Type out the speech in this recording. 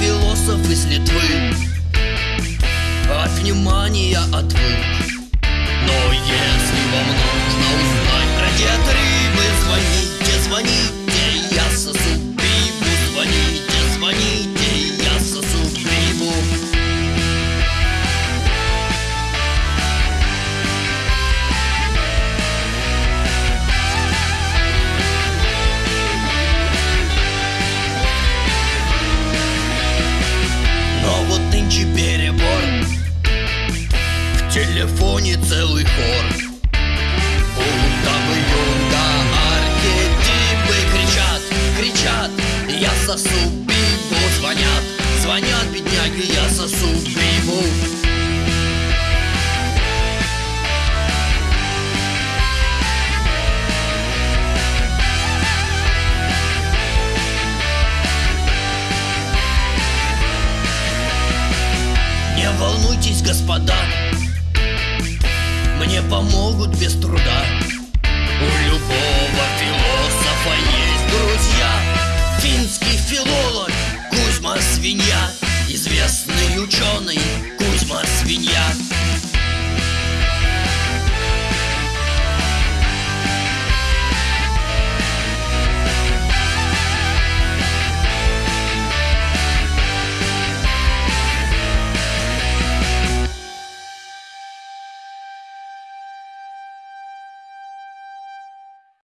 философ из Литвы От внимания отвык Но если вам нужно узнать про диет рыбы Звоните, звоните, я сосу пиву Звоните, звоните, целый хор. Будто бы юнга архетипы кричат, кричат. Я сосу пиву, звонят, звонят бедняги Я сосу пиву Не волнуйтесь, господа мне помогут без труда. У любого философа есть друзья. Финский филолог Кузьма Свинья Известный ученый Кузьма Свинья.